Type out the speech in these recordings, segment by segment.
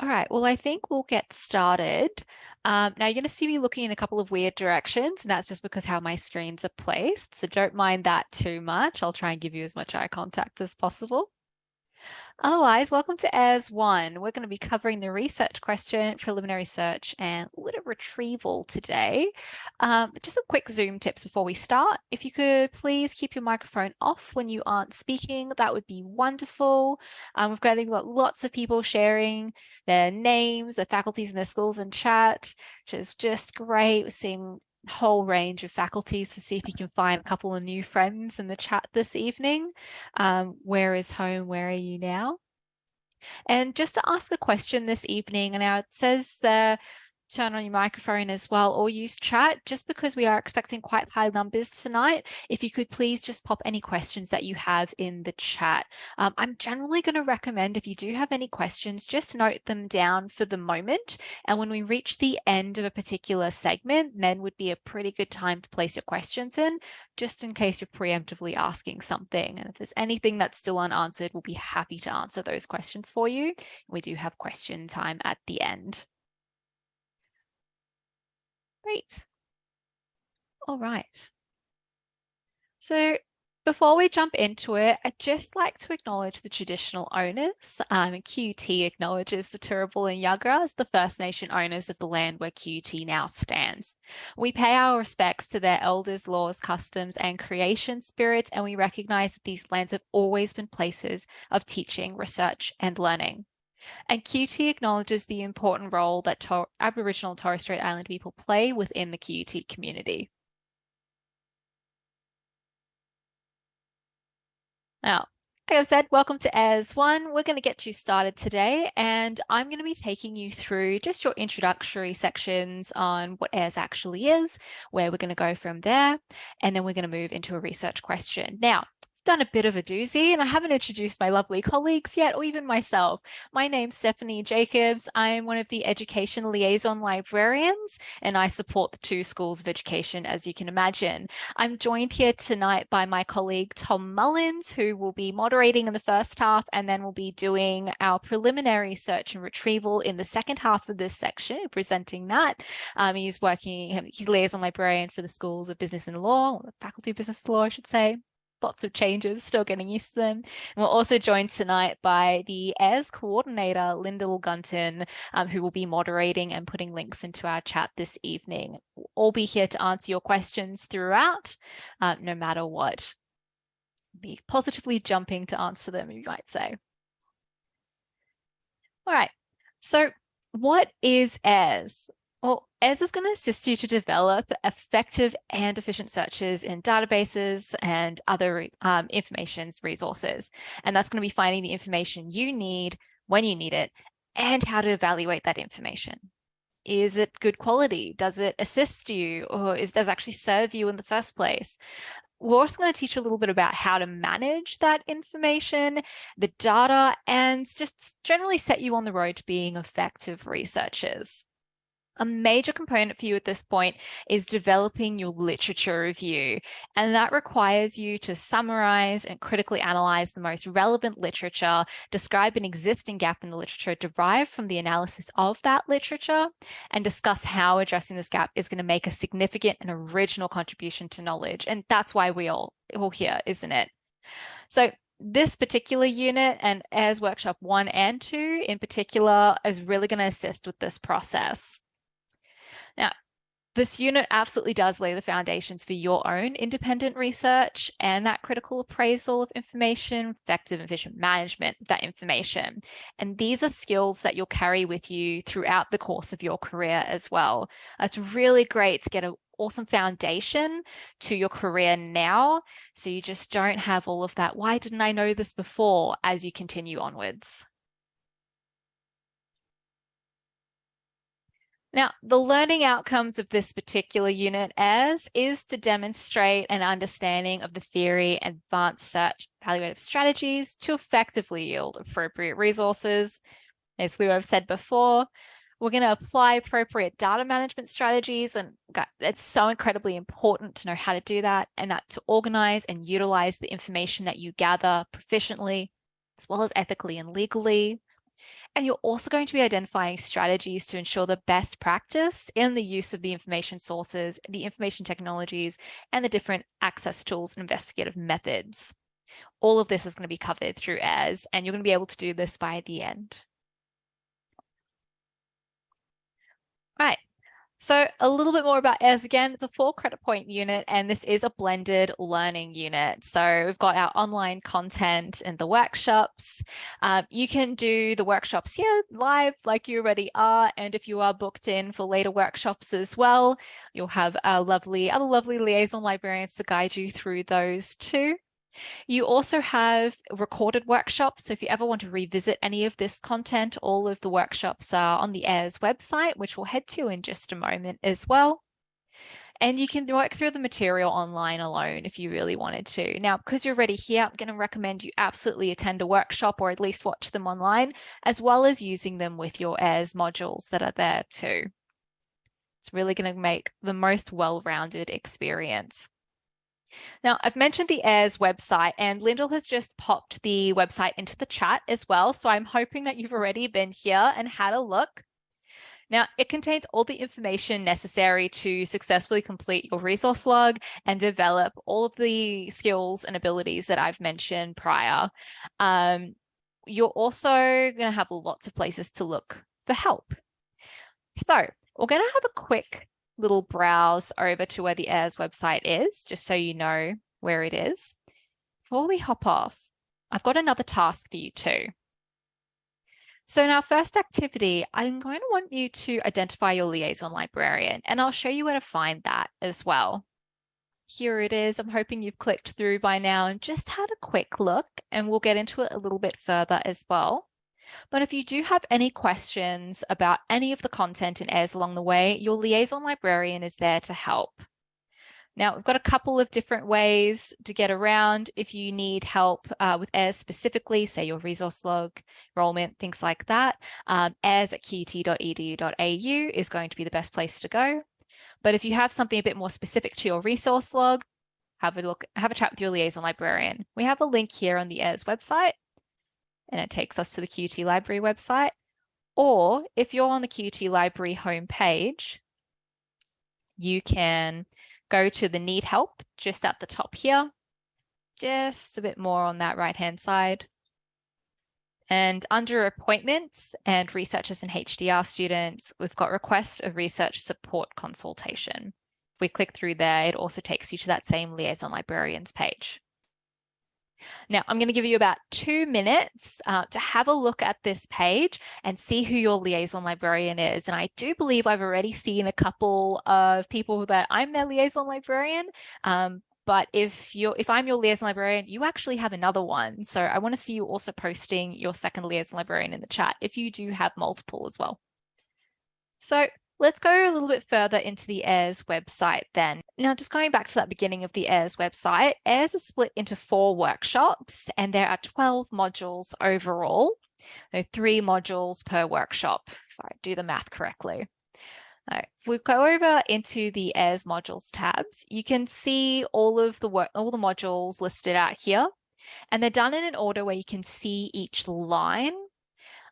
All right, well, I think we'll get started. Um, now you're going to see me looking in a couple of weird directions, and that's just because how my screens are placed. So don't mind that too much. I'll try and give you as much eye contact as possible. Otherwise, welcome to AIRS one. We're going to be covering the research question, preliminary search, and a little retrieval today. Um, just some quick Zoom tips before we start. If you could please keep your microphone off when you aren't speaking, that would be wonderful. Um, we've got, we've got lots of people sharing their names, their faculties and their schools in chat, which is just great. We're seeing whole range of faculties to see if you can find a couple of new friends in the chat this evening. Um, where is home? Where are you now? And just to ask a question this evening, and now it says there, turn on your microphone as well or use chat just because we are expecting quite high numbers tonight. If you could please just pop any questions that you have in the chat. Um, I'm generally going to recommend if you do have any questions, just note them down for the moment. And when we reach the end of a particular segment, then would be a pretty good time to place your questions in, just in case you're preemptively asking something. And if there's anything that's still unanswered, we'll be happy to answer those questions for you. We do have question time at the end. Great. All right. So before we jump into it, I'd just like to acknowledge the traditional owners. Um, QUT acknowledges the Turrbal and Yagara as the First Nation owners of the land where QUT now stands. We pay our respects to their elders, laws, customs, and creation spirits, and we recognize that these lands have always been places of teaching, research, and learning. And QUT acknowledges the important role that Tor Aboriginal and Torres Strait Islander people play within the QUT community. Now, like I said, welcome to AIRS 1. We're going to get you started today and I'm going to be taking you through just your introductory sections on what AIRS actually is, where we're going to go from there, and then we're going to move into a research question. Now, done a bit of a doozy and I haven't introduced my lovely colleagues yet or even myself. My name's Stephanie Jacobs. I am one of the education liaison librarians and I support the two schools of education as you can imagine. I'm joined here tonight by my colleague Tom Mullins who will be moderating in the first half and then we'll be doing our preliminary search and retrieval in the second half of this section presenting that. Um, he's working, he's liaison librarian for the schools of business and law, faculty of business law I should say lots of changes, still getting used to them. And we're also joined tonight by the AIRS coordinator, Lyndall Gunton, um, who will be moderating and putting links into our chat this evening. We'll all be here to answer your questions throughout, uh, no matter what. Be positively jumping to answer them, you might say. All right, so what is AIRS? Well, AIRS is going to assist you to develop effective and efficient searches in databases and other um, information resources. And that's going to be finding the information you need when you need it and how to evaluate that information. Is it good quality? Does it assist you or is, does it actually serve you in the first place? We're also going to teach you a little bit about how to manage that information, the data, and just generally set you on the road to being effective researchers. A major component for you at this point is developing your literature review, and that requires you to summarize and critically analyze the most relevant literature, describe an existing gap in the literature derived from the analysis of that literature, and discuss how addressing this gap is going to make a significant and original contribution to knowledge. And that's why we all, all here, isn't it? So this particular unit and AIRS Workshop 1 and 2 in particular is really going to assist with this process. Now, this unit absolutely does lay the foundations for your own independent research and that critical appraisal of information, effective and efficient management of that information. And these are skills that you'll carry with you throughout the course of your career as well. It's really great to get an awesome foundation to your career now. So you just don't have all of that, why didn't I know this before as you continue onwards. Now, the learning outcomes of this particular unit as is to demonstrate an understanding of the theory advanced search evaluative strategies to effectively yield appropriate resources. Basically what I've said before, we're going to apply appropriate data management strategies and it's so incredibly important to know how to do that and that to organize and utilize the information that you gather proficiently as well as ethically and legally And you're also going to be identifying strategies to ensure the best practice in the use of the information sources, the information technologies, and the different access tools and investigative methods. All of this is going to be covered through AIRS, and you're going to be able to do this by the end. Right. So a little bit more about AIRS again, it's a four credit point unit and this is a blended learning unit. So we've got our online content and the workshops. Um, you can do the workshops here live like you already are. And if you are booked in for later workshops as well, you'll have our lovely, other lovely liaison librarians to guide you through those too. You also have recorded workshops. So if you ever want to revisit any of this content, all of the workshops are on the AIRS website, which we'll head to in just a moment as well. And you can work through the material online alone if you really wanted to. Now, because you're already here, I'm going to recommend you absolutely attend a workshop or at least watch them online, as well as using them with your AIRS modules that are there too. It's really going to make the most well-rounded experience. Now, I've mentioned the AIRS website and Lyndall has just popped the website into the chat as well. So I'm hoping that you've already been here and had a look. Now, it contains all the information necessary to successfully complete your resource log and develop all of the skills and abilities that I've mentioned prior. Um, you're also going to have lots of places to look for help. So we're going to have a quick little browse over to where the AIRS website is, just so you know where it is. Before we hop off, I've got another task for you too. So in our first activity, I'm going to want you to identify your liaison librarian, and I'll show you where to find that as well. Here it is. I'm hoping you've clicked through by now and just had a quick look, and we'll get into it a little bit further as well. But if you do have any questions about any of the content in AIRS along the way, your liaison librarian is there to help. Now, we've got a couple of different ways to get around if you need help uh, with AIRS specifically, say your resource log, enrollment, things like that. Um, AIRS at qut.edu.au is going to be the best place to go. But if you have something a bit more specific to your resource log, have a look, have a chat with your liaison librarian. We have a link here on the AIRS website and it takes us to the QUT Library website. Or if you're on the QUT Library homepage, you can go to the need help just at the top here, just a bit more on that right hand side. And under appointments and researchers and HDR students, we've got request of research support consultation. If we click through there, it also takes you to that same liaison librarians page. Now, I'm going to give you about two minutes uh, to have a look at this page and see who your liaison librarian is. And I do believe I've already seen a couple of people that I'm their liaison librarian. Um, but if you're if I'm your liaison librarian, you actually have another one. So I want to see you also posting your second liaison librarian in the chat if you do have multiple as well. So Let's go a little bit further into the AIRS website then. Now, just going back to that beginning of the AIRS website, AIRS is split into four workshops and there are 12 modules overall. So three modules per workshop, if I do the math correctly. If we go over into the AIRS modules tabs, you can see all of the work, all the modules listed out here, and they're done in an order where you can see each line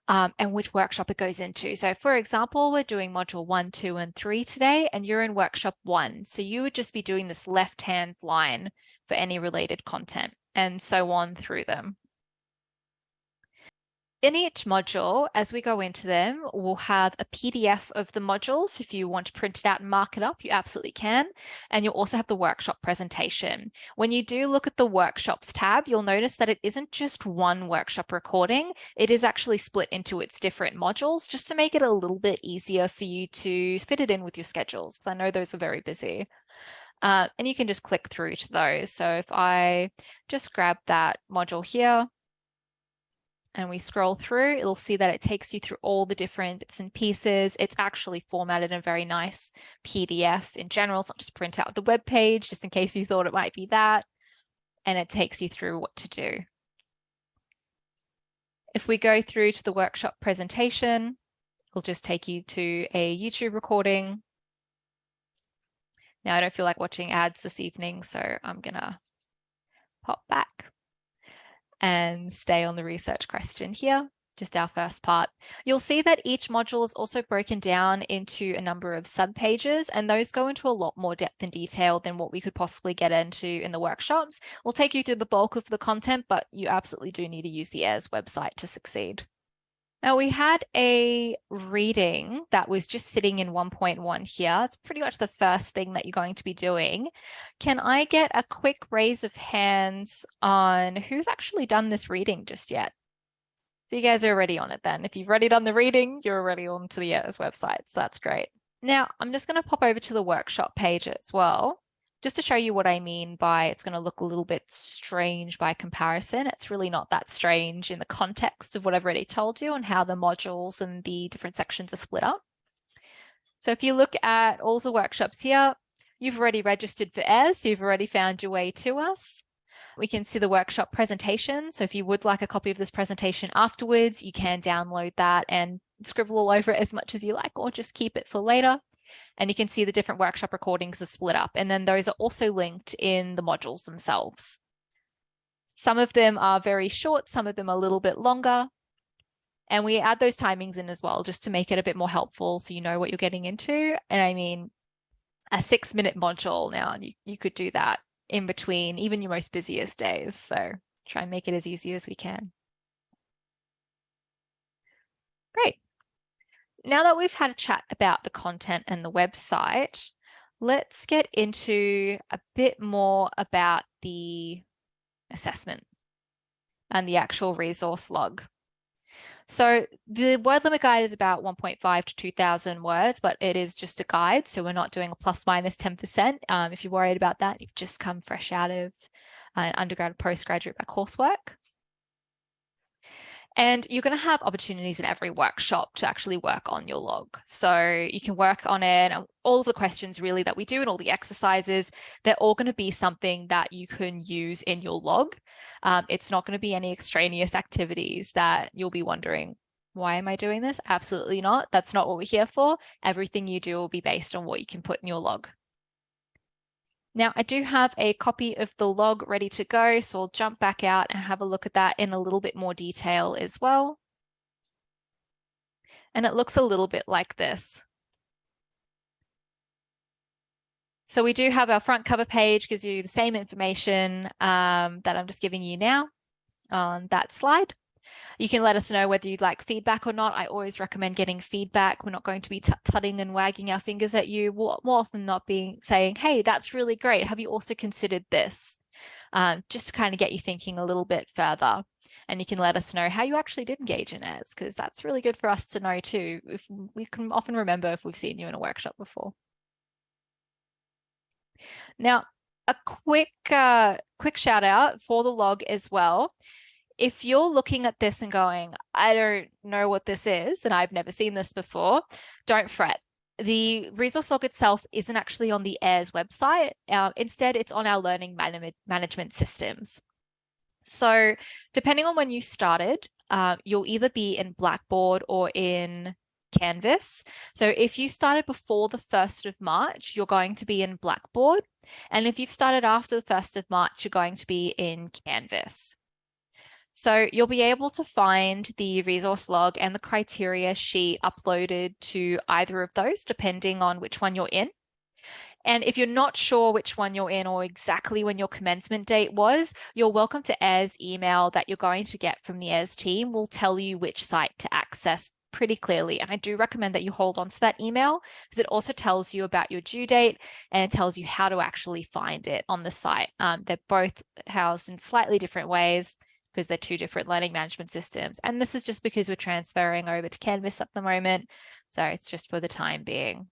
um, and which workshop it goes into. So for example, we're doing module one, two, and three today, and you're in workshop one. So you would just be doing this left-hand line for any related content and so on through them. In each module, as we go into them, we'll have a PDF of the modules. If you want to print it out and mark it up, you absolutely can. And you'll also have the workshop presentation. When you do look at the workshops tab, you'll notice that it isn't just one workshop recording. It is actually split into its different modules just to make it a little bit easier for you to fit it in with your schedules, because I know those are very busy. Uh, and you can just click through to those. So if I just grab that module here, and we scroll through, it'll see that it takes you through all the different bits and pieces. It's actually formatted in a very nice PDF in general. It's not just print out the web page, just in case you thought it might be that. And it takes you through what to do. If we go through to the workshop presentation, it'll just take you to a YouTube recording. Now I don't feel like watching ads this evening, so I'm gonna pop back and stay on the research question here. just our first part. You'll see that each module is also broken down into a number of subpages, and those go into a lot more depth and detail than what we could possibly get into in the workshops. We'll take you through the bulk of the content, but you absolutely do need to use the AIRS website to succeed. Now we had a reading that was just sitting in 1.1 here. It's pretty much the first thing that you're going to be doing. Can I get a quick raise of hands on who's actually done this reading just yet? So you guys are already on it then. If you've already done the reading, you're already on to the AIRS website. So that's great. Now I'm just going to pop over to the workshop page as well, just to show you what I mean by it's going to look a little bit strange by comparison. It's really not that strange in the context of what I've already told you and how the modules and the different sections are split up. So if you look at all the workshops here, you've already registered for AIRS, you've already found your way to us. We can see the workshop presentation. So if you would like a copy of this presentation afterwards, you can download that and scribble all over it as much as you like, or just keep it for later. And you can see the different workshop recordings are split up. And then those are also linked in the modules themselves. Some of them are very short, some of them a little bit longer. And we add those timings in as well, just to make it a bit more helpful so you know what you're getting into. And I mean, a six minute module now, and you, you could do that in between even your most busiest days. So try and make it as easy as we can. Great. Now that we've had a chat about the content and the website, let's get into a bit more about the assessment and the actual resource log. So the word limit guide is about 1.5 to 2000 words, but it is just a guide. So we're not doing a plus minus 10%. Um, if you're worried about that, you've just come fresh out of an undergrad or postgraduate coursework. And you're going to have opportunities in every workshop to actually work on your log. So you can work on it. And all of the questions really that we do and all the exercises, they're all going to be something that you can use in your log. Um, it's not going to be any extraneous activities that you'll be wondering, why am I doing this? Absolutely not. That's not what we're here for. Everything you do will be based on what you can put in your log. Now I do have a copy of the log ready to go, so I'll jump back out and have a look at that in a little bit more detail as well. And it looks a little bit like this. So we do have our front cover page, gives you the same information um, that I'm just giving you now on that slide. You can let us know whether you'd like feedback or not. I always recommend getting feedback. We're not going to be tutting and wagging our fingers at you. More, often not being saying, hey, that's really great. Have you also considered this? Um, just to kind of get you thinking a little bit further. And you can let us know how you actually did engage in it, because that's really good for us to know too. If we can often remember if we've seen you in a workshop before. Now, a quick uh, quick shout out for the log as well if you're looking at this and going, I don't know what this is, and I've never seen this before, don't fret. The resource log itself isn't actually on the AIRS website. Uh, instead, it's on our learning man management systems. So depending on when you started, uh, you'll either be in Blackboard or in Canvas. So if you started before the 1st of March, you're going to be in Blackboard. And if you've started after the 1st of March, you're going to be in Canvas. So you'll be able to find the resource log and the criteria sheet uploaded to either of those, depending on which one you're in. And if you're not sure which one you're in or exactly when your commencement date was, you're welcome to AIRS email that you're going to get from the AIRS team will tell you which site to access pretty clearly. And I do recommend that you hold on to that email because it also tells you about your due date and it tells you how to actually find it on the site. Um, they're both housed in slightly different ways because they're two different learning management systems. And this is just because we're transferring over to Canvas at the moment. So it's just for the time being.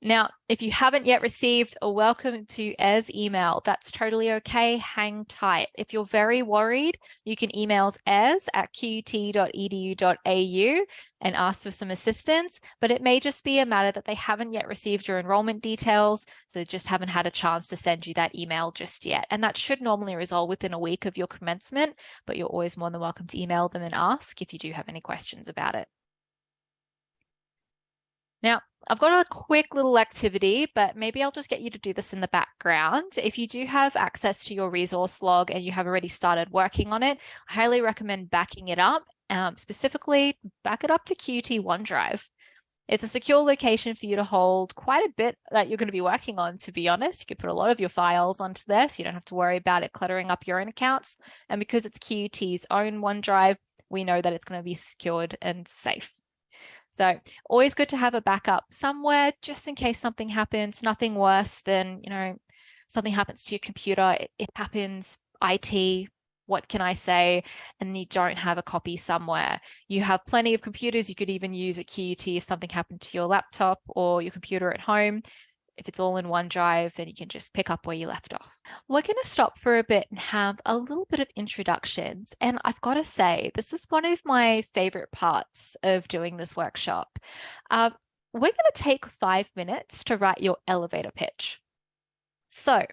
Now, if you haven't yet received a welcome to AIRS email, that's totally okay. Hang tight. If you're very worried, you can email airs at qut.edu.au and ask for some assistance, but it may just be a matter that they haven't yet received your enrollment details, so they just haven't had a chance to send you that email just yet. And that should normally resolve within a week of your commencement, but you're always more than welcome to email them and ask if you do have any questions about it. Now, I've got a quick little activity, but maybe I'll just get you to do this in the background. If you do have access to your resource log and you have already started working on it, I highly recommend backing it up Um, specifically, back it up to QUT OneDrive. It's a secure location for you to hold quite a bit that you're going to be working on, to be honest. You could put a lot of your files onto there, so you don't have to worry about it cluttering up your own accounts. And because it's QUT's own OneDrive, we know that it's going to be secured and safe. So always good to have a backup somewhere just in case something happens, nothing worse than, you know, something happens to your computer, it, it happens, IT, what can I say? And you don't have a copy somewhere. You have plenty of computers. You could even use a QUT if something happened to your laptop or your computer at home. If it's all in OneDrive, then you can just pick up where you left off. We're going to stop for a bit and have a little bit of introductions. And I've got to say, this is one of my favorite parts of doing this workshop. Uh, we're going to take five minutes to write your elevator pitch. So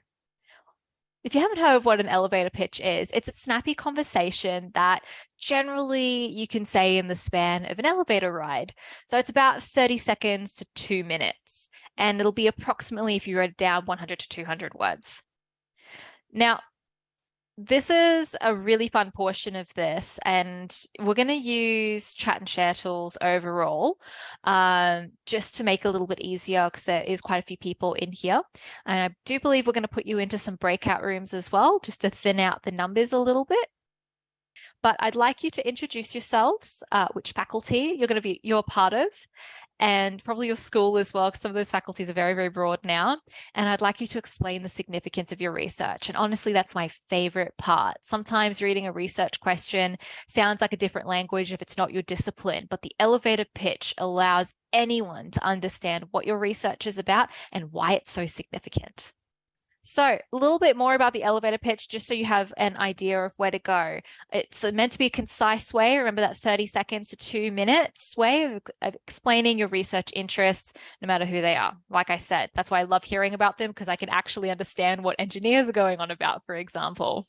if you haven't heard of what an elevator pitch is, it's a snappy conversation that generally you can say in the span of an elevator ride. So it's about 30 seconds to two minutes, and it'll be approximately, if you wrote it down, 100 to 200 words. Now, this is a really fun portion of this and we're going to use chat and share tools overall um, just to make it a little bit easier because there is quite a few people in here. And I do believe we're going to put you into some breakout rooms as well just to thin out the numbers a little bit. But I'd like you to introduce yourselves, uh, which faculty you're going to be you're part of, and probably your school as well, because some of those faculties are very, very broad now. And I'd like you to explain the significance of your research. And honestly, that's my favorite part. Sometimes reading a research question sounds like a different language if it's not your discipline, but the elevator pitch allows anyone to understand what your research is about and why it's so significant. So a little bit more about the elevator pitch, just so you have an idea of where to go. It's meant to be a concise way. Remember that 30 seconds to two minutes way of, of explaining your research interests, no matter who they are. Like I said, that's why I love hearing about them because I can actually understand what engineers are going on about, for example.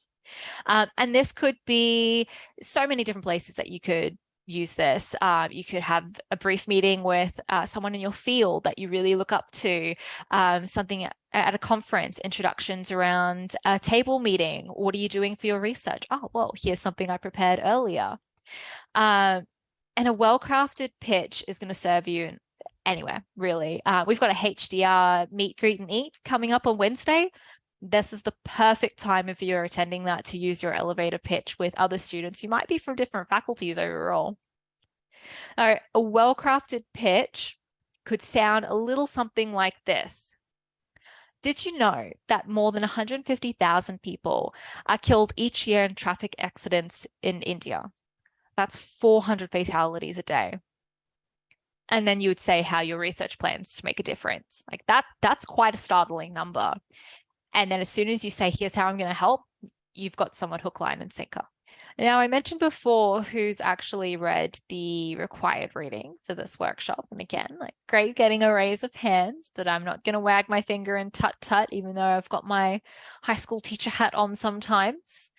Um, and this could be so many different places that you could use this. Um, you could have a brief meeting with uh, someone in your field that you really look up to, um, something at a conference, introductions around a table meeting. What are you doing for your research? Oh, well, here's something I prepared earlier. Um, and a well-crafted pitch is going to serve you anywhere, really. Uh, we've got a HDR meet, greet and eat coming up on Wednesday this is the perfect time if you're attending that to use your elevator pitch with other students who might be from different faculties overall. All right, a well-crafted pitch could sound a little something like this. Did you know that more than 150,000 people are killed each year in traffic accidents in India? That's 400 fatalities a day. And then you would say how your research plans to make a difference. Like that, that's quite a startling number. And then as soon as you say, here's how I'm going to help, you've got someone hook, line and sinker. Now, I mentioned before who's actually read the required reading for this workshop. And again, like great getting a raise of hands, but I'm not going to wag my finger and tut tut, even though I've got my high school teacher hat on sometimes.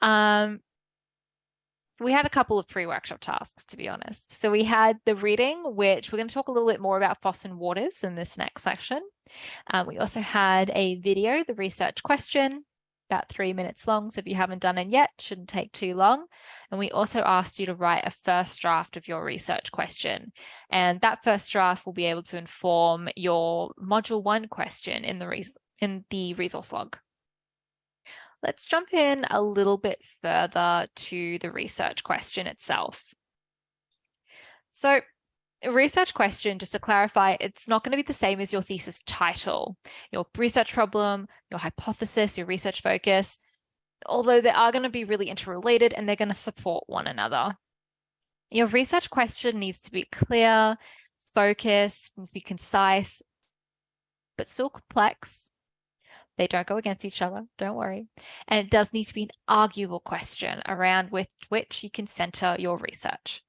Um, we had a couple of pre-workshop tasks, to be honest. So we had the reading, which we're going to talk a little bit more about Foss and Waters in this next section. Um, we also had a video, the research question, about three minutes long. So if you haven't done it yet, shouldn't take too long. And we also asked you to write a first draft of your research question. And that first draft will be able to inform your module one question in the, in the resource log. Let's jump in a little bit further to the research question itself. So a research question, just to clarify, it's not going to be the same as your thesis title, your research problem, your hypothesis, your research focus, although they are going to be really interrelated and they're going to support one another. Your research question needs to be clear, focused, needs to be concise, but still complex they don't go against each other, don't worry. And it does need to be an arguable question around with which you can center your research.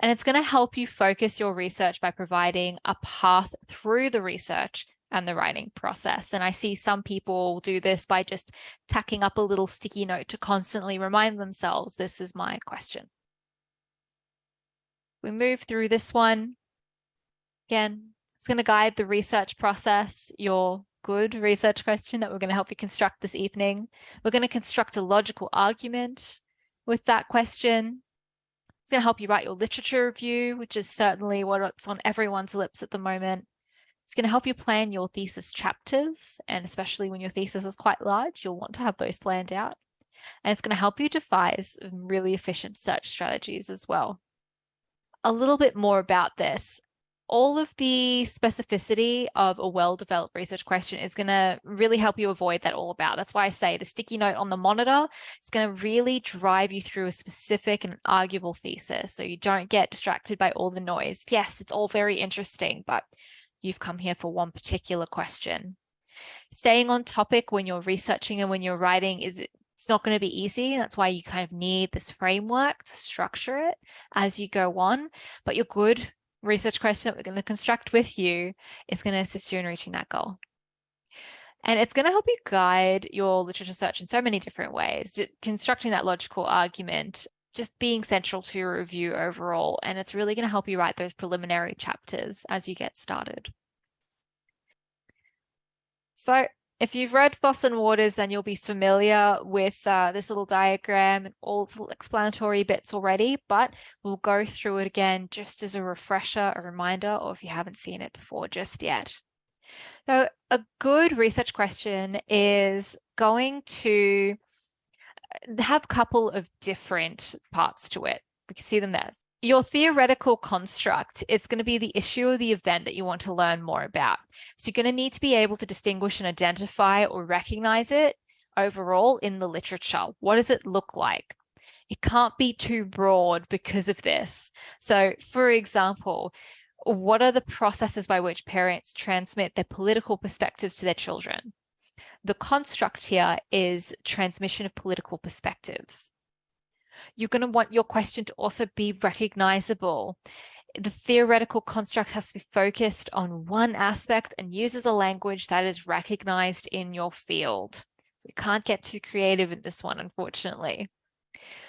And it's going to help you focus your research by providing a path through the research and the writing process. And I see some people do this by just tacking up a little sticky note to constantly remind themselves, this is my question. We move through this one. Again, it's going to guide the research process, your good research question that we're going to help you construct this evening. We're going to construct a logical argument with that question. It's going to help you write your literature review, which is certainly what's on everyone's lips at the moment. It's going to help you plan your thesis chapters, and especially when your thesis is quite large, you'll want to have those planned out. And it's going to help you devise really efficient search strategies as well. A little bit more about this all of the specificity of a well-developed research question is going to really help you avoid that all about. That's why I say the sticky note on the monitor is going to really drive you through a specific and arguable thesis so you don't get distracted by all the noise. Yes, it's all very interesting, but you've come here for one particular question. Staying on topic when you're researching and when you're writing is it's not going to be easy. That's why you kind of need this framework to structure it as you go on, but you're good research question that we're going to construct with you is going to assist you in reaching that goal. And it's going to help you guide your literature search in so many different ways, constructing that logical argument, just being central to your review overall. And it's really going to help you write those preliminary chapters as you get started. So if you've read and Waters, then you'll be familiar with uh, this little diagram and all the explanatory bits already, but we'll go through it again just as a refresher, a reminder, or if you haven't seen it before just yet. So a good research question is going to uh, have a couple of different parts to it. We can see them there your theoretical construct is going to be the issue or the event that you want to learn more about. So you're going to need to be able to distinguish and identify or recognize it overall in the literature. What does it look like? It can't be too broad because of this. So for example, what are the processes by which parents transmit their political perspectives to their children? The construct here is transmission of political perspectives. You're going to want your question to also be recognizable. The theoretical construct has to be focused on one aspect and uses a language that is recognized in your field. So we can't get too creative in this one, unfortunately.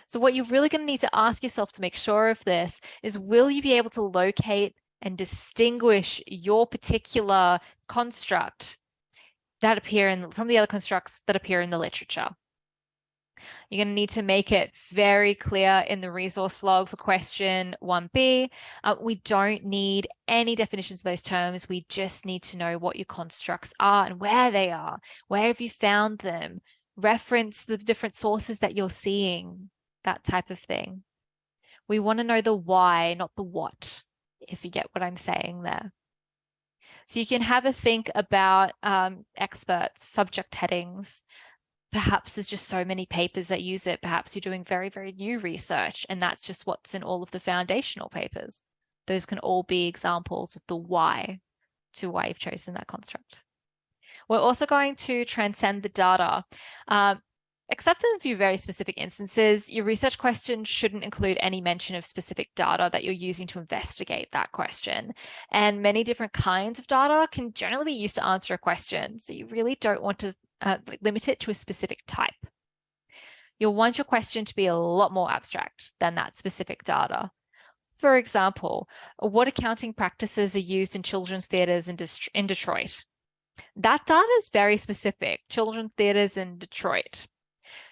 So what you're really going to need to ask yourself to make sure of this is, will you be able to locate and distinguish your particular construct that appear in from the other constructs that appear in the literature? You're going to need to make it very clear in the resource log for question 1b. Uh, we don't need any definitions of those terms. We just need to know what your constructs are and where they are. Where have you found them? Reference the different sources that you're seeing, that type of thing. We want to know the why, not the what, if you get what I'm saying there. So you can have a think about um, experts, subject headings, perhaps there's just so many papers that use it. Perhaps you're doing very, very new research and that's just what's in all of the foundational papers. Those can all be examples of the why to why you've chosen that construct. We're also going to transcend the data. Uh, Except in a few very specific instances, your research question shouldn't include any mention of specific data that you're using to investigate that question. And many different kinds of data can generally be used to answer a question. So you really don't want to uh, limit it to a specific type. You'll want your question to be a lot more abstract than that specific data. For example, what accounting practices are used in children's theatres in, in Detroit? That data is very specific, children's theatres in Detroit.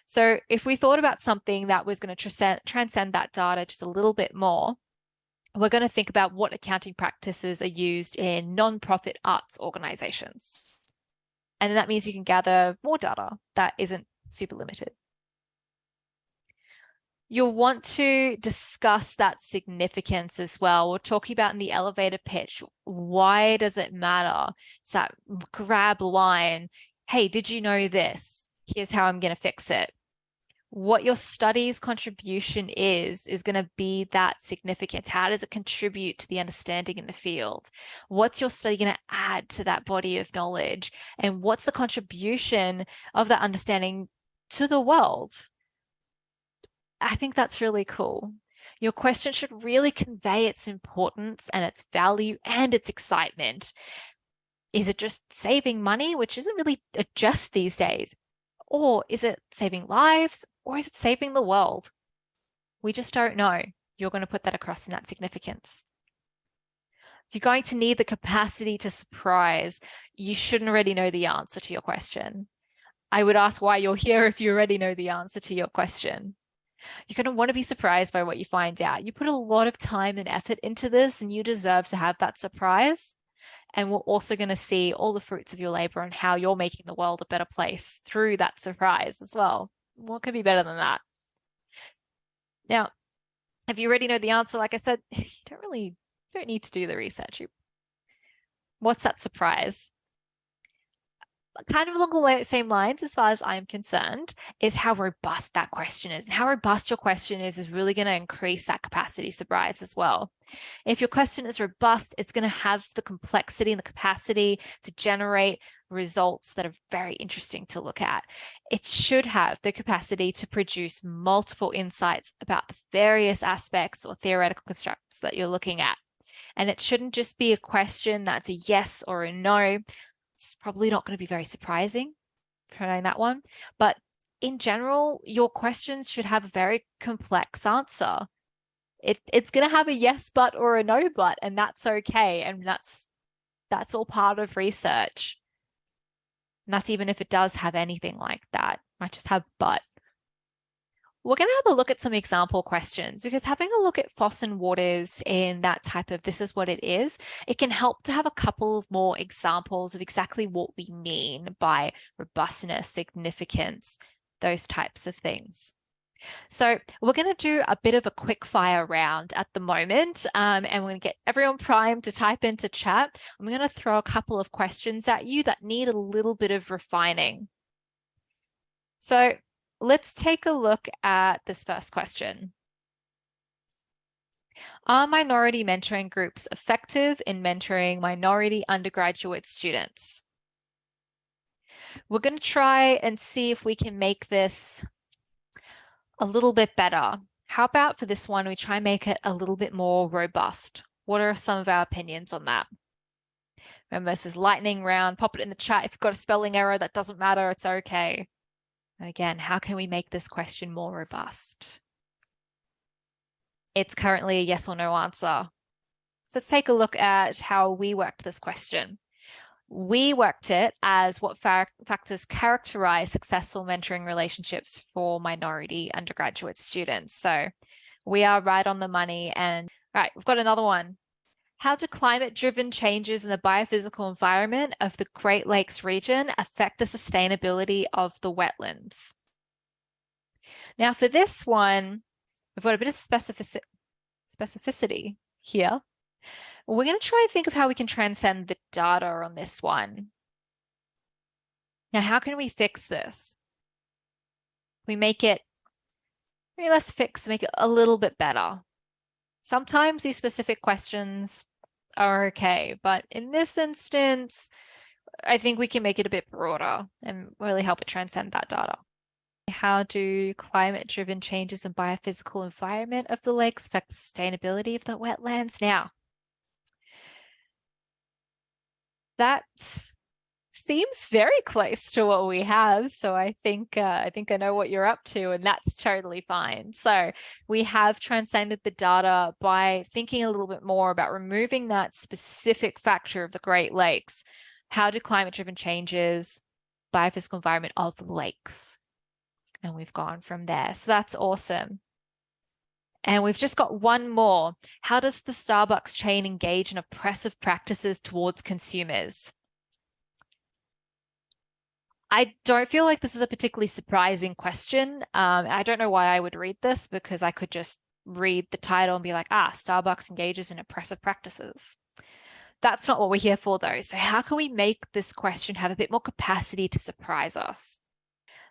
So if we thought about something that was going to transcend, transcend that data just a little bit more, we're going to think about what accounting practices are used in non-profit arts organizations. And then that means you can gather more data that isn't super limited. You'll want to discuss that significance as well. We're talking about in the elevator pitch, why does it matter? It's that grab line, hey, did you know this? Here's how I'm going to fix it what your study's contribution is, is going to be that significance. How does it contribute to the understanding in the field? What's your study going to add to that body of knowledge? And what's the contribution of that understanding to the world? I think that's really cool. Your question should really convey its importance and its value and its excitement. Is it just saving money, which isn't really just these days? Or is it saving lives? Or is it saving the world? We just don't know. You're going to put that across in that significance. You're going to need the capacity to surprise, you shouldn't already know the answer to your question. I would ask why you're here if you already know the answer to your question. You're going to want to be surprised by what you find out. You put a lot of time and effort into this and you deserve to have that surprise. And we're also going to see all the fruits of your labor and how you're making the world a better place through that surprise as well. What could be better than that? Now, if you already know the answer, like I said, you don't really you don't need to do the research. You, What's that surprise? Kind of along the same lines as far as I'm concerned is how robust that question is. And how robust your question is is really going to increase that capacity surprise as well. If your question is robust, it's going to have the complexity and the capacity to generate results that are very interesting to look at. It should have the capacity to produce multiple insights about the various aspects or theoretical constructs that you're looking at. And it shouldn't just be a question that's a yes or a no it's probably not going to be very surprising for knowing that one. But in general, your questions should have a very complex answer. It, it's going to have a yes, but or a no, but, and that's okay. And that's, that's all part of research. And that's even if it does have anything like that, might just have but we're going to have a look at some example questions because having a look at Foss and Waters in that type of this is what it is, it can help to have a couple of more examples of exactly what we mean by robustness, significance, those types of things. So we're going to do a bit of a quick fire round at the moment um, and we're going to get everyone primed to type into chat. I'm going to throw a couple of questions at you that need a little bit of refining. So let's take a look at this first question. Are minority mentoring groups effective in mentoring minority undergraduate students? We're going to try and see if we can make this a little bit better. How about for this one, we try and make it a little bit more robust? What are some of our opinions on that? Remember, this is lightning round. Pop it in the chat. If you've got a spelling error, that doesn't matter. It's okay. Again, how can we make this question more robust? It's currently a yes or no answer. So let's take a look at how we worked this question. We worked it as what factors characterize successful mentoring relationships for minority undergraduate students. So we are right on the money and right, we've got another one. How do climate-driven changes in the biophysical environment of the Great Lakes region affect the sustainability of the wetlands? Now for this one, we've got a bit of specifici specificity here. We're going to try and think of how we can transcend the data on this one. Now, how can we fix this? We make it, let's fix, make it a little bit better. Sometimes these specific questions are okay. But in this instance, I think we can make it a bit broader and really help it transcend that data. How do climate-driven changes in biophysical environment of the lakes affect the sustainability of the wetlands? Now, that seems very close to what we have. So I think uh, I think I know what you're up to and that's totally fine. So we have transcended the data by thinking a little bit more about removing that specific factor of the Great Lakes. How do climate driven changes, biophysical environment of the lakes? And we've gone from there. So that's awesome. And we've just got one more. How does the Starbucks chain engage in oppressive practices towards consumers? I don't feel like this is a particularly surprising question. Um, I don't know why I would read this because I could just read the title and be like, ah, Starbucks engages in oppressive practices. That's not what we're here for though. So how can we make this question have a bit more capacity to surprise us?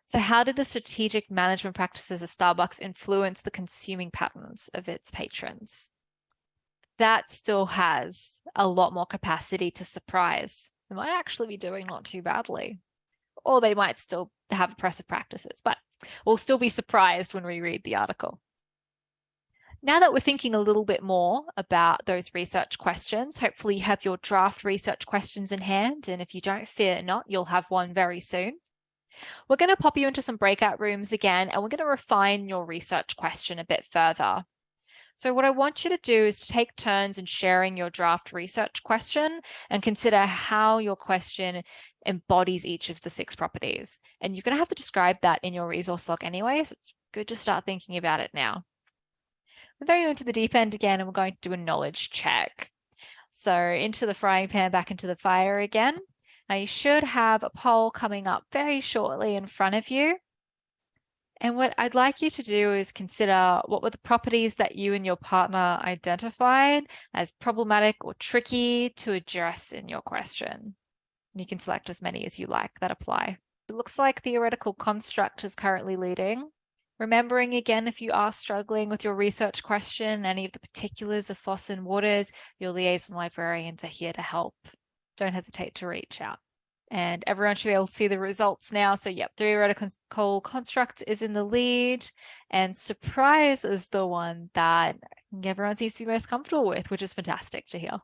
So how did the strategic management practices of Starbucks influence the consuming patterns of its patrons? That still has a lot more capacity to surprise. It might actually be doing not too badly or they might still have oppressive practices, but we'll still be surprised when we read the article. Now that we're thinking a little bit more about those research questions, hopefully you have your draft research questions in hand. And if you don't fear not, you'll have one very soon. We're going to pop you into some breakout rooms again, and we're going to refine your research question a bit further. So what I want you to do is to take turns in sharing your draft research question and consider how your question embodies each of the six properties. And you're going to have to describe that in your resource log anyway, so it's good to start thinking about it now. We're throwing you into the deep end again and we're going to do a knowledge check. So into the frying pan, back into the fire again. Now you should have a poll coming up very shortly in front of you. And what I'd like you to do is consider what were the properties that you and your partner identified as problematic or tricky to address in your question. You can select as many as you like that apply. It looks like theoretical construct is currently leading. Remembering again, if you are struggling with your research question, any of the particulars of FOSS and waters, your liaison librarians are here to help. Don't hesitate to reach out and everyone should be able to see the results now. So yep, theoretical construct is in the lead and surprise is the one that everyone seems to be most comfortable with, which is fantastic to hear.